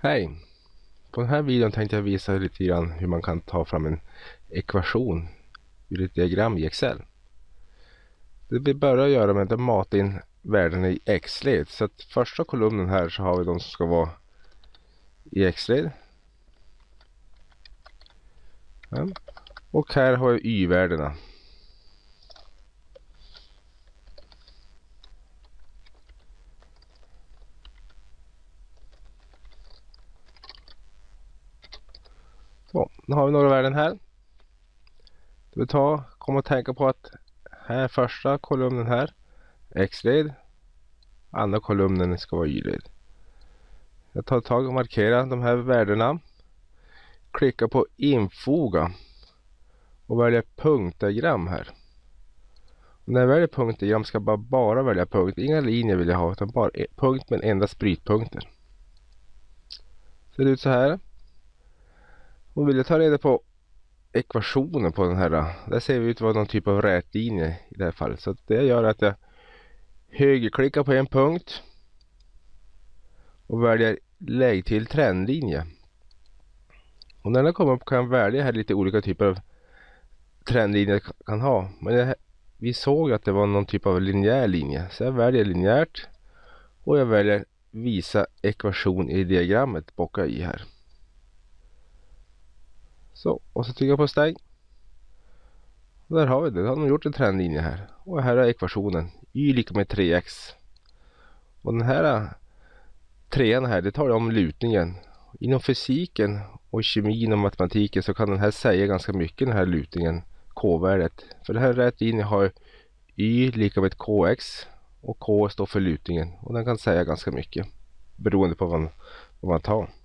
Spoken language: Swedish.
Hej! På den här videon tänkte jag visa lite grann hur man kan ta fram en ekvation ur ett diagram i Excel. Det vi börjar göra med att mata in värdena i X-led. Så att första kolumnen här så har vi de som ska vara i X-led. Ja. Och här har jag Y-värdena. Så, nu har vi några värden här. Du ta, kom och tänka på att här första kolumnen här X-led. Andra kolumnen ska vara Y-led. Jag tar tag och markerar de här värdena. Klicka på infoga och välja punktdiagram här. Och när jag väljer punktdiagram ska jag bara, bara välja punkt. Inga linjer vill jag ha utan bara e-, punkt med endast brytpunkter. Ser det ut så här. Och vill jag ta reda på ekvationen på den här. Där ser vi ut vara någon typ av rätlinje i det här fallet. Så det gör att jag högerklickar på en punkt. Och väljer lägg till trendlinje. Och när den kommer upp kan jag välja här lite olika typer av trendlinjer kan ha. Men det, vi såg att det var någon typ av linjär linje. Så jag väljer linjärt. Och jag väljer visa ekvation i diagrammet bockar i här. Så, och så trycker jag på stäng. Och där har vi det. Då har de gjort en trendlinje här. Och här är ekvationen. Y lika med 3x. Och den här eh, trean här, det talar om lutningen. Inom fysiken och kemin och matematiken så kan den här säga ganska mycket den här lutningen. K-värdet. För det här rätt linje har Y lika med KX. Och K står för lutningen. Och den kan säga ganska mycket. Beroende på vad man, vad man tar.